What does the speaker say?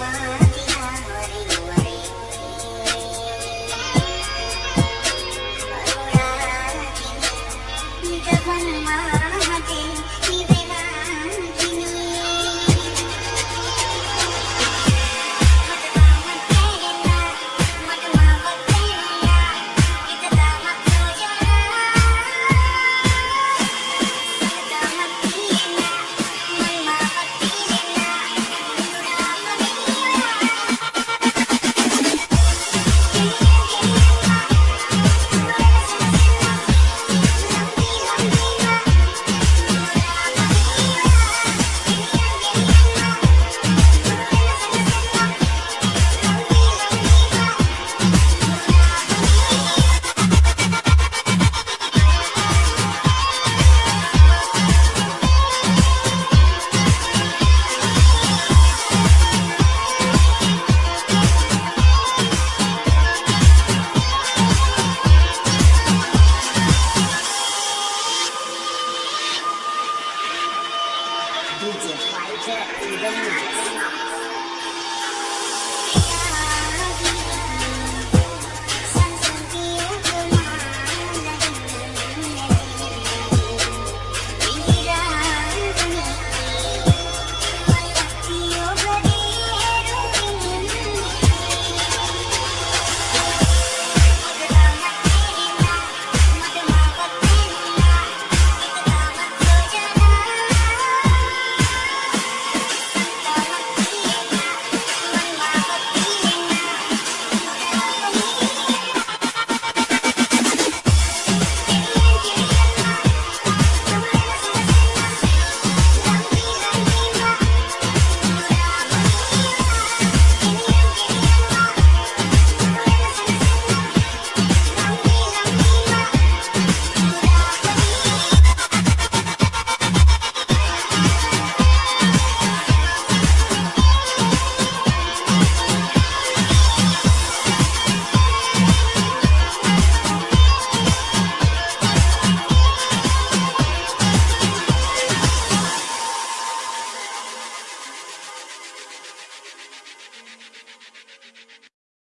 man. 你姐怀着你的女儿